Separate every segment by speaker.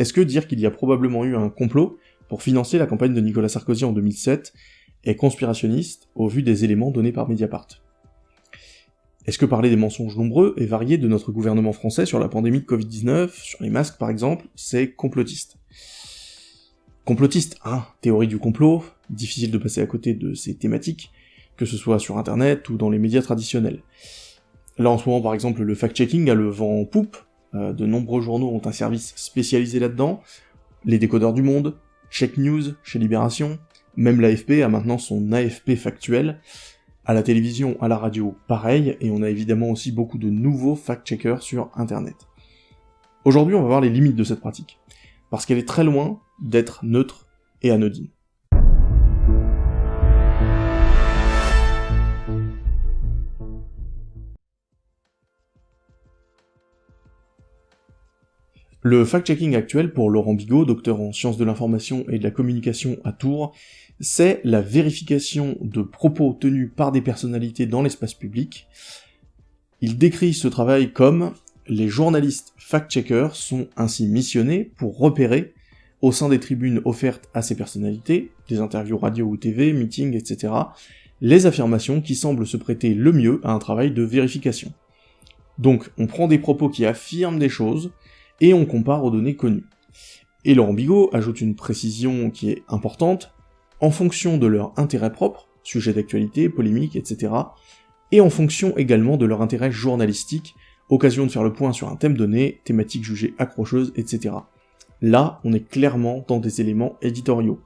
Speaker 1: Est-ce que dire qu'il y a probablement eu un complot pour financer la campagne de Nicolas Sarkozy en 2007 est conspirationniste au vu des éléments donnés par Mediapart? Est-ce que parler des mensonges nombreux et variés de notre gouvernement français sur la pandémie de Covid-19, sur les masques par exemple, c'est complotiste? Complotiste, hein, théorie du complot, difficile de passer à côté de ces thématiques, que ce soit sur internet ou dans les médias traditionnels. Là en ce moment par exemple le fact-checking a le vent en poupe, euh, de nombreux journaux ont un service spécialisé là-dedans, les décodeurs du monde, Check News chez Libération, même l'AFP a maintenant son AFP factuel, à la télévision, à la radio, pareil, et on a évidemment aussi beaucoup de nouveaux fact-checkers sur internet. Aujourd'hui on va voir les limites de cette pratique, parce qu'elle est très loin d'être neutre et anodine. Le fact-checking actuel pour Laurent Bigot, docteur en sciences de l'information et de la communication à Tours, c'est la vérification de propos tenus par des personnalités dans l'espace public. Il décrit ce travail comme les journalistes fact-checkers sont ainsi missionnés pour repérer, au sein des tribunes offertes à ces personnalités, des interviews radio ou TV, meetings, etc., les affirmations qui semblent se prêter le mieux à un travail de vérification. Donc on prend des propos qui affirment des choses, et on compare aux données connues. Et Laurent Bigot ajoute une précision qui est importante, en fonction de leur intérêt propre, sujet d'actualité, polémique, etc., et en fonction également de leur intérêt journalistique, occasion de faire le point sur un thème donné, thématique jugée accrocheuse, etc. Là, on est clairement dans des éléments éditoriaux.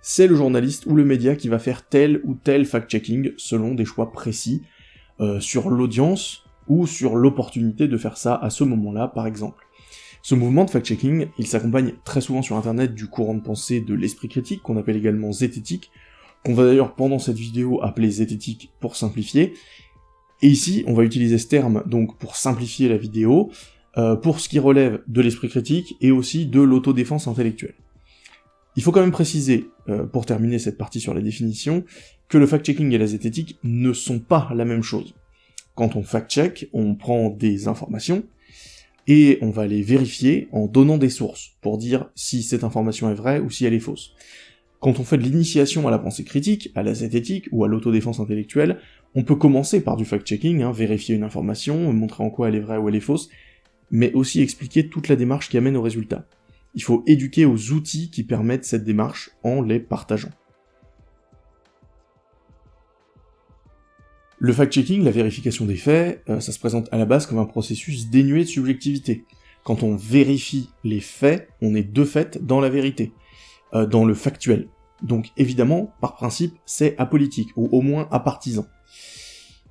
Speaker 1: C'est le journaliste ou le média qui va faire tel ou tel fact-checking selon des choix précis, euh, sur l'audience, ou sur l'opportunité de faire ça à ce moment-là, par exemple. Ce mouvement de fact-checking, il s'accompagne très souvent sur internet du courant de pensée de l'esprit critique, qu'on appelle également zététique, qu'on va d'ailleurs pendant cette vidéo appeler zététique pour simplifier, et ici on va utiliser ce terme donc pour simplifier la vidéo, euh, pour ce qui relève de l'esprit critique et aussi de l'autodéfense intellectuelle. Il faut quand même préciser, euh, pour terminer cette partie sur les définitions, que le fact-checking et la zététique ne sont pas la même chose. Quand on fact-check, on prend des informations, et on va les vérifier en donnant des sources, pour dire si cette information est vraie ou si elle est fausse. Quand on fait de l'initiation à la pensée critique, à la zététique ou à l'autodéfense intellectuelle, on peut commencer par du fact-checking, hein, vérifier une information, montrer en quoi elle est vraie ou elle est fausse, mais aussi expliquer toute la démarche qui amène au résultat. Il faut éduquer aux outils qui permettent cette démarche en les partageant. Le fact-checking, la vérification des faits, euh, ça se présente à la base comme un processus dénué de subjectivité. Quand on vérifie les faits, on est de fait dans la vérité, euh, dans le factuel. Donc évidemment, par principe, c'est apolitique, ou au moins apartisan.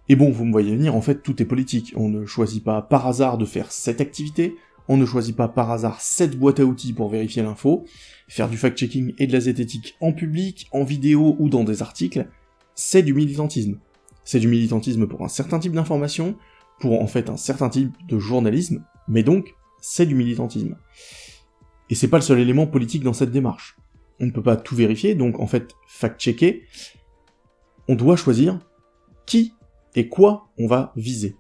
Speaker 1: Et bon, vous me voyez venir, en fait, tout est politique. On ne choisit pas par hasard de faire cette activité, on ne choisit pas par hasard cette boîte à outils pour vérifier l'info, faire du fact-checking et de la zététique en public, en vidéo ou dans des articles, c'est du militantisme. C'est du militantisme pour un certain type d'information, pour en fait un certain type de journalisme, mais donc c'est du militantisme. Et c'est pas le seul élément politique dans cette démarche. On ne peut pas tout vérifier, donc en fait, fact-checker, on doit choisir qui et quoi on va viser.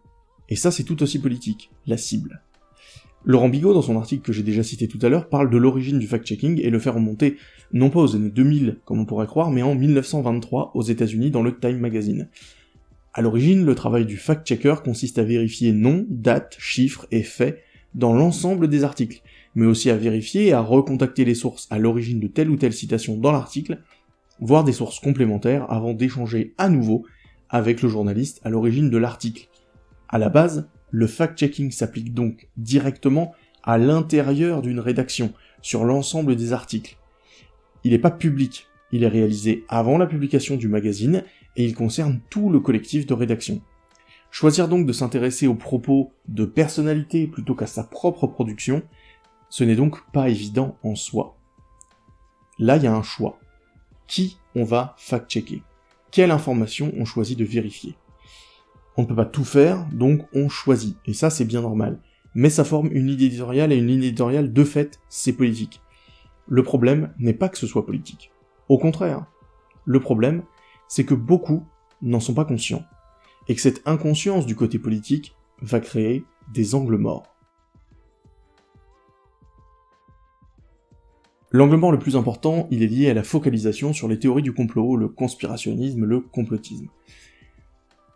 Speaker 1: Et ça c'est tout aussi politique, la cible. Laurent Bigot, dans son article que j'ai déjà cité tout à l'heure, parle de l'origine du fact-checking et le fait remonter non pas aux années 2000, comme on pourrait croire, mais en 1923 aux états unis dans le Time Magazine. À l'origine, le travail du fact-checker consiste à vérifier noms, dates, chiffres et faits dans l'ensemble des articles, mais aussi à vérifier et à recontacter les sources à l'origine de telle ou telle citation dans l'article, voire des sources complémentaires avant d'échanger à nouveau avec le journaliste à l'origine de l'article. À la base, le fact-checking s'applique donc directement à l'intérieur d'une rédaction, sur l'ensemble des articles. Il n'est pas public, il est réalisé avant la publication du magazine et il concerne tout le collectif de rédaction. Choisir donc de s'intéresser aux propos de personnalités plutôt qu'à sa propre production, ce n'est donc pas évident en soi. Là, il y a un choix. Qui on va fact-checker? Quelle information on choisit de vérifier? On ne peut pas tout faire, donc on choisit, et ça c'est bien normal. Mais ça forme une ligne éditoriale, et une ligne éditoriale, de fait, c'est politique. Le problème n'est pas que ce soit politique. Au contraire. Le problème, c'est que beaucoup n'en sont pas conscients, et que cette inconscience du côté politique va créer des angles morts. L'angle mort le plus important, il est lié à la focalisation sur les théories du complot, le conspirationnisme, le complotisme.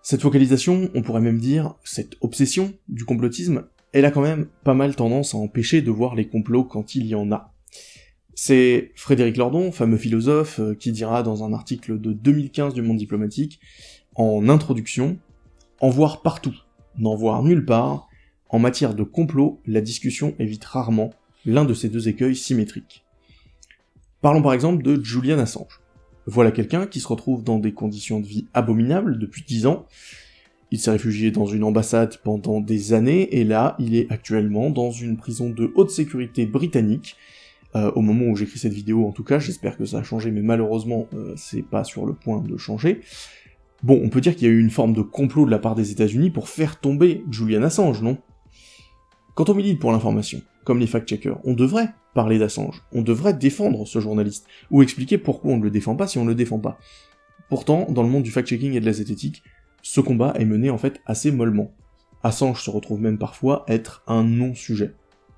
Speaker 1: Cette focalisation, on pourrait même dire, cette obsession du complotisme, elle a quand même pas mal tendance à empêcher de voir les complots quand il y en a. C'est Frédéric Lordon, fameux philosophe, euh, qui dira dans un article de 2015 du Monde diplomatique, en introduction, en voir partout, n'en voir nulle part, en matière de complot, la discussion évite rarement l'un de ces deux écueils symétriques. Parlons par exemple de Julian Assange. Voilà quelqu'un qui se retrouve dans des conditions de vie abominables depuis 10 ans. Il s'est réfugié dans une ambassade pendant des années, et là, il est actuellement dans une prison de haute sécurité britannique, euh, au moment où j'écris cette vidéo en tout cas, j'espère que ça a changé, mais malheureusement, euh, c'est pas sur le point de changer. Bon, on peut dire qu'il y a eu une forme de complot de la part des États-Unis pour faire tomber Julian Assange, non? Quand on milite pour l'information, comme les fact-checkers, on devrait parler d'Assange, on devrait défendre ce journaliste, ou expliquer pourquoi on ne le défend pas si on ne le défend pas. Pourtant, dans le monde du fact-checking et de la zététique, ce combat est mené en fait assez mollement. Assange se retrouve même parfois être un non-sujet,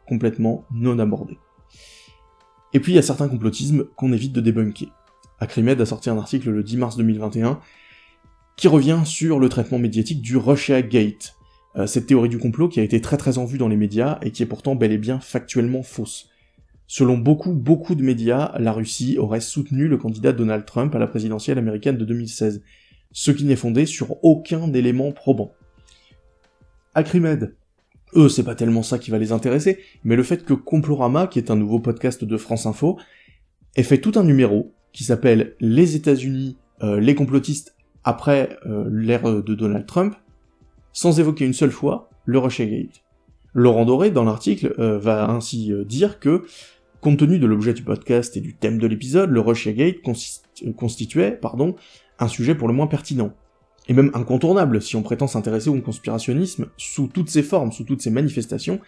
Speaker 1: complètement non abordé. Et puis il y a certains complotismes qu'on évite de débunker. Acrimed a sorti un article le 10 mars 2021 qui revient sur le traitement médiatique du Russia Gate, euh, cette théorie du complot qui a été très très en vue dans les médias et qui est pourtant bel et bien factuellement fausse. Selon beaucoup, beaucoup de médias, la Russie aurait soutenu le candidat Donald Trump à la présidentielle américaine de 2016, ce qui n'est fondé sur aucun élément probant. Acrimed, eux, c'est pas tellement ça qui va les intéresser, mais le fait que Complorama, qui est un nouveau podcast de France Info, ait fait tout un numéro qui s'appelle Les États-Unis, euh, les complotistes après euh, l'ère de Donald Trump, sans évoquer une seule fois le Russiagate. Laurent Doré, dans l'article, euh, va ainsi dire que Compte tenu de l'objet du podcast et du thème de l'épisode, le Russiagate euh, constituait, pardon, un sujet pour le moins pertinent, et même incontournable si on prétend s'intéresser au conspirationnisme sous toutes ses formes, sous toutes ses manifestations,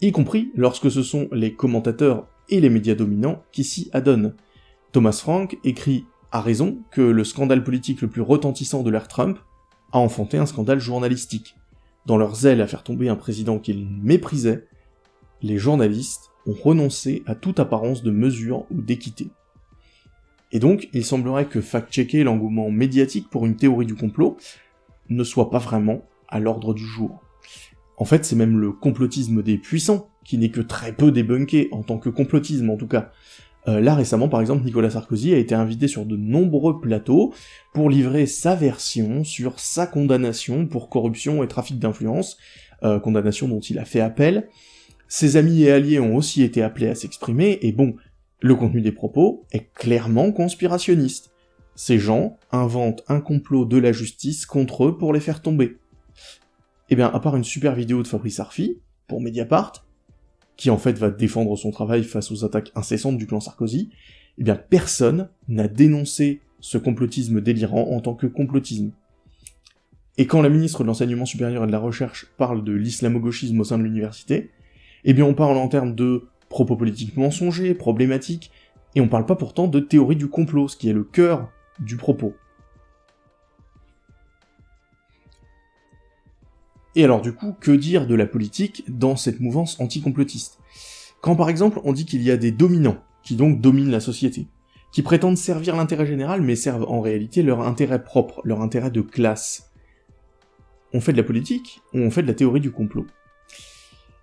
Speaker 1: y compris lorsque ce sont les commentateurs et les médias dominants qui s'y adonnent. Thomas Frank écrit à raison que le scandale politique le plus retentissant de l'ère Trump a enfanté un scandale journalistique. Dans leur zèle à faire tomber un président qu'ils méprisaient, les journalistes ont renoncé à toute apparence de mesure ou d'équité. Et donc, il semblerait que fact-checker l'engouement médiatique pour une théorie du complot ne soit pas vraiment à l'ordre du jour. En fait, c'est même le complotisme des puissants, qui n'est que très peu débunké, en tant que complotisme en tout cas. Euh, là récemment, par exemple, Nicolas Sarkozy a été invité sur de nombreux plateaux pour livrer sa version sur sa condamnation pour corruption et trafic d'influence, euh, condamnation dont il a fait appel, ses amis et alliés ont aussi été appelés à s'exprimer, et bon, le contenu des propos est clairement conspirationniste. Ces gens inventent un complot de la justice contre eux pour les faire tomber. Eh bien, à part une super vidéo de Fabrice Arfi, pour Mediapart, qui en fait va défendre son travail face aux attaques incessantes du clan Sarkozy, eh bien personne n'a dénoncé ce complotisme délirant en tant que complotisme. Et quand la ministre de l'Enseignement supérieur et de la Recherche parle de l'islamo-gauchisme au sein de l'université, eh bien on parle en termes de propos politiques mensongers, problématiques, et on parle pas pourtant de théorie du complot, ce qui est le cœur du propos. Et alors du coup, que dire de la politique dans cette mouvance anticomplotiste? Quand par exemple on dit qu'il y a des dominants, qui donc dominent la société, qui prétendent servir l'intérêt général mais servent en réalité leur intérêt propre, leur intérêt de classe. On fait de la politique ou on fait de la théorie du complot?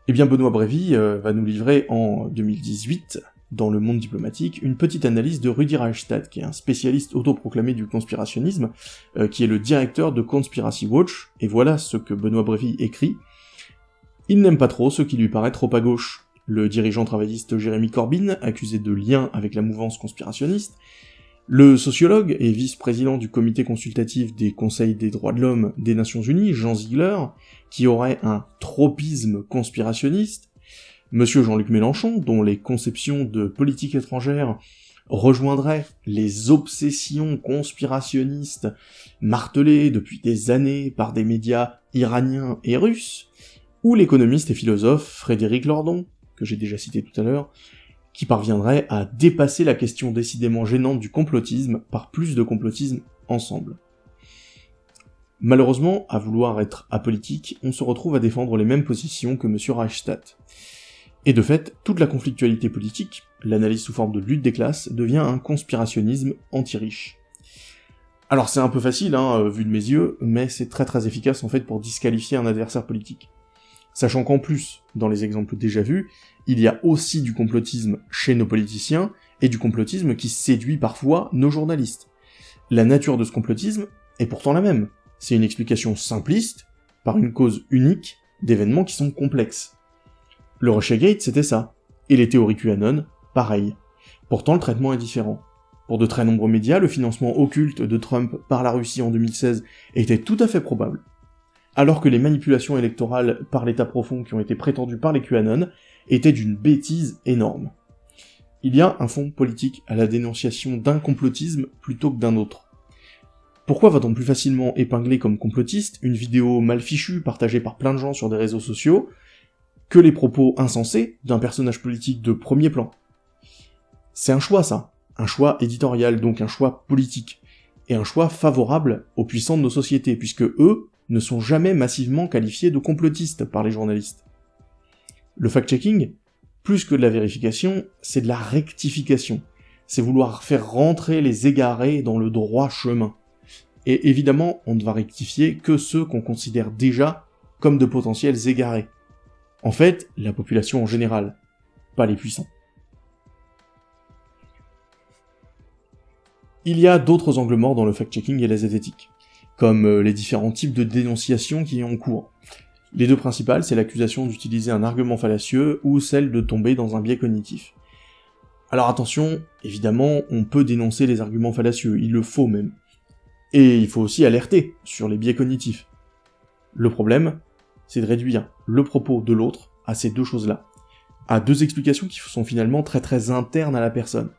Speaker 1: Eh bien Benoît Brévy euh, va nous livrer en 2018, dans le monde diplomatique, une petite analyse de Rudi Reichstadt, qui est un spécialiste autoproclamé du conspirationnisme, euh, qui est le directeur de Conspiracy Watch, et voilà ce que Benoît Brévy écrit. Il n'aime pas trop ce qui lui paraît trop à gauche. Le dirigeant travailliste Jérémy Corbyn, accusé de lien avec la mouvance conspirationniste, le sociologue et vice-président du comité consultatif des conseils des droits de l'homme des Nations Unies, Jean Ziegler, qui aurait un tropisme conspirationniste, Monsieur Jean-Luc Mélenchon, dont les conceptions de politique étrangère rejoindraient les obsessions conspirationnistes martelées depuis des années par des médias iraniens et russes, ou l'économiste et philosophe Frédéric Lordon, que j'ai déjà cité tout à l'heure, qui parviendrait à dépasser la question décidément gênante du complotisme par plus de complotisme ensemble. Malheureusement, à vouloir être apolitique, on se retrouve à défendre les mêmes positions que M. Reichstadt. Et de fait, toute la conflictualité politique, l'analyse sous forme de lutte des classes, devient un conspirationnisme anti-riche. Alors c'est un peu facile, hein, euh, vu de mes yeux, mais c'est très très efficace en fait pour disqualifier un adversaire politique. Sachant qu'en plus, dans les exemples déjà vus, il y a aussi du complotisme chez nos politiciens, et du complotisme qui séduit parfois nos journalistes. La nature de ce complotisme est pourtant la même. C'est une explication simpliste, par une cause unique, d'événements qui sont complexes. Le Russiagate, c'était ça. Et les théories QAnon, pareil. Pourtant, le traitement est différent. Pour de très nombreux médias, le financement occulte de Trump par la Russie en 2016 était tout à fait probable. Alors que les manipulations électorales par l'état profond qui ont été prétendues par les QAnon étaient d'une bêtise énorme. Il y a un fond politique à la dénonciation d'un complotisme plutôt que d'un autre. Pourquoi va-t-on plus facilement épingler comme complotiste une vidéo mal fichue partagée par plein de gens sur des réseaux sociaux que les propos insensés d'un personnage politique de premier plan? C'est un choix ça, un choix éditorial, donc un choix politique, et un choix favorable aux puissants de nos sociétés, puisque eux ne sont jamais massivement qualifiés de complotistes par les journalistes. Le fact-checking, plus que de la vérification, c'est de la rectification. C'est vouloir faire rentrer les égarés dans le droit chemin. Et évidemment, on ne va rectifier que ceux qu'on considère déjà comme de potentiels égarés. En fait, la population en général, pas les puissants. Il y a d'autres angles morts dans le fact-checking et la zététique, comme euh, les différents types de dénonciations qui y ont cours. Les deux principales, c'est l'accusation d'utiliser un argument fallacieux ou celle de tomber dans un biais cognitif. Alors attention, évidemment, on peut dénoncer les arguments fallacieux, il le faut même. Et il faut aussi alerter sur les biais cognitifs. Le problème, c'est de réduire le propos de l'autre à ces deux choses-là, à deux explications qui sont finalement très très internes à la personne.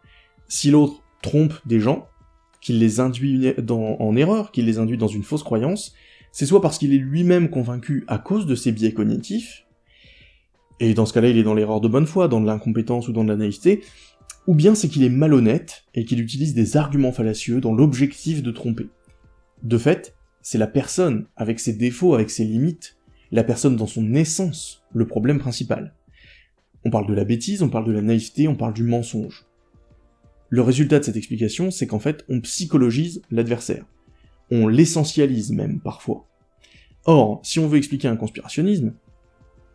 Speaker 1: Si l'autre trompe des gens, qu'il les induit en erreur, qu'il les induit dans une fausse croyance, c'est soit parce qu'il est lui-même convaincu à cause de ses biais cognitifs, et dans ce cas-là il est dans l'erreur de bonne foi, dans de l'incompétence ou dans de la naïveté, ou bien c'est qu'il est malhonnête et qu'il utilise des arguments fallacieux dans l'objectif de tromper. De fait, c'est la personne, avec ses défauts, avec ses limites, la personne dans son essence, le problème principal. On parle de la bêtise, on parle de la naïveté, on parle du mensonge. Le résultat de cette explication, c'est qu'en fait, on psychologise l'adversaire on l'essentialise même parfois. Or, si on veut expliquer un conspirationnisme,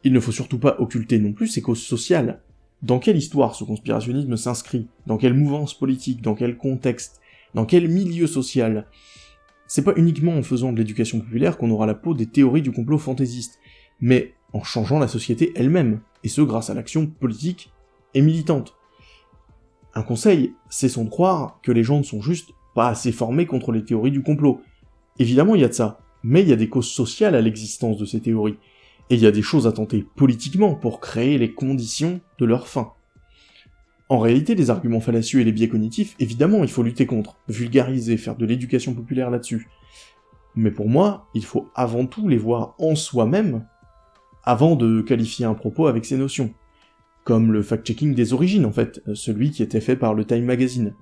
Speaker 1: il ne faut surtout pas occulter non plus ses causes sociales. Dans quelle histoire ce conspirationnisme s'inscrit? Dans quelle mouvance politique? Dans quel contexte? Dans quel milieu social? C'est pas uniquement en faisant de l'éducation populaire qu'on aura la peau des théories du complot fantaisiste, mais en changeant la société elle-même, et ce grâce à l'action politique et militante. Un conseil, c'est de croire que les gens ne sont juste pas assez formés contre les théories du complot. Évidemment, il y a de ça, mais il y a des causes sociales à l'existence de ces théories, et il y a des choses à tenter politiquement pour créer les conditions de leur fin. En réalité, les arguments fallacieux et les biais cognitifs, évidemment, il faut lutter contre, vulgariser, faire de l'éducation populaire là-dessus. Mais pour moi, il faut avant tout les voir en soi-même, avant de qualifier un propos avec ces notions. Comme le fact-checking des origines, en fait, celui qui était fait par le Time Magazine.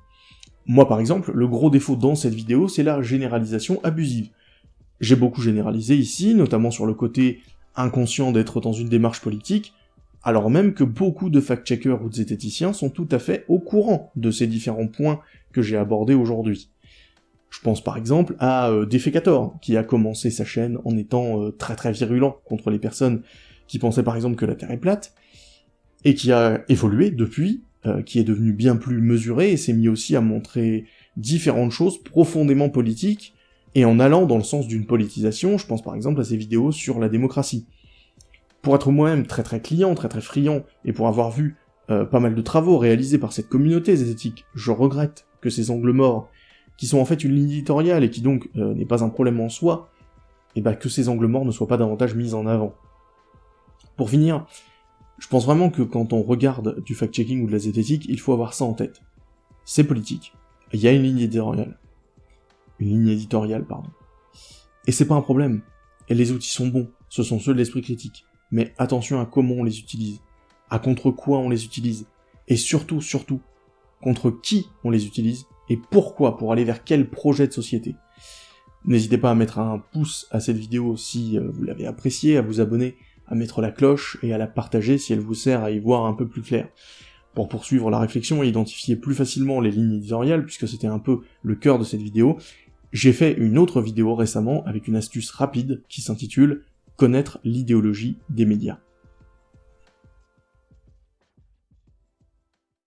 Speaker 1: Moi par exemple, le gros défaut dans cette vidéo, c'est la généralisation abusive. J'ai beaucoup généralisé ici, notamment sur le côté inconscient d'être dans une démarche politique, alors même que beaucoup de fact-checkers ou de zététiciens sont tout à fait au courant de ces différents points que j'ai abordés aujourd'hui. Je pense par exemple à euh, Defecator, qui a commencé sa chaîne en étant euh, très très virulent contre les personnes qui pensaient par exemple que la Terre est plate, et qui a évolué depuis euh, qui est devenu bien plus mesuré et s'est mis aussi à montrer différentes choses profondément politiques, et en allant dans le sens d'une politisation, je pense par exemple à ses vidéos sur la démocratie. Pour être moi-même très très client, très très friand, et pour avoir vu euh, pas mal de travaux réalisés par cette communauté zététique, je regrette que ces angles morts, qui sont en fait une ligne éditoriale et qui donc euh, n'est pas un problème en soi, et bah que ces angles morts ne soient pas davantage mis en avant. Pour finir, je pense vraiment que quand on regarde du fact-checking ou de la zététique, il faut avoir ça en tête. C'est politique. Il y a une ligne éditoriale. Une ligne éditoriale, pardon. Et c'est pas un problème. Et les outils sont bons, ce sont ceux de l'esprit critique. Mais attention à comment on les utilise, à contre quoi on les utilise, et surtout, surtout, contre qui on les utilise, et pourquoi, pour aller vers quel projet de société. N'hésitez pas à mettre un pouce à cette vidéo si euh, vous l'avez appréciée, à vous abonner, à mettre la cloche et à la partager si elle vous sert à y voir un peu plus clair. Pour poursuivre la réflexion et identifier plus facilement les lignes éditoriales, puisque c'était un peu le cœur de cette vidéo, j'ai fait une autre vidéo récemment avec une astuce rapide qui s'intitule Connaître l'idéologie des médias.